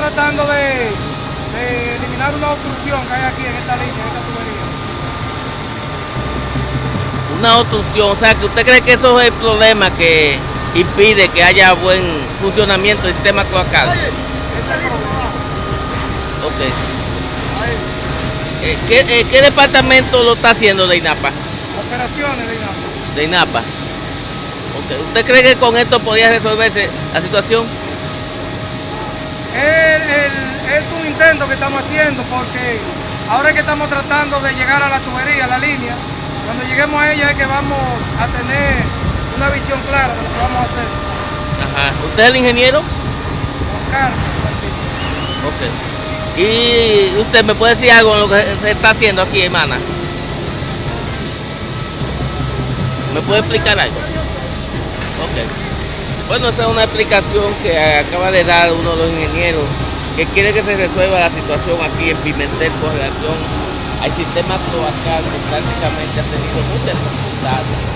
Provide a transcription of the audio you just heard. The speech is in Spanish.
tratando de, de eliminar una obstrucción que hay aquí en esta línea, en esta tubería. Una obstrucción, o sea, que usted cree que eso es el problema que impide que haya buen funcionamiento del sistema cloacal. Ese es el problema. Ok. Eh, ¿qué, eh, qué departamento lo está haciendo de INAPA? operaciones de INAPA. De INAPA. Ok. ¿Usted cree que con esto podría resolverse la situación? El- el- es un intento que estamos haciendo porque ahora es que estamos tratando de llegar a la tubería, a la línea. Cuando lleguemos a ella es que vamos a tener una visión clara de lo que vamos a hacer. Ajá. ¿Usted es el ingeniero? Carlos, Ok. ¿Y usted me puede decir algo de lo que se está haciendo aquí, hermana? ¿Me puede explicar algo? Ok. Bueno, esa es una explicación que acaba de dar uno de los ingenieros que quiere que se resuelva la situación aquí en Pimentel con relación al sistema cloacal que prácticamente ha tenido muchas dificultades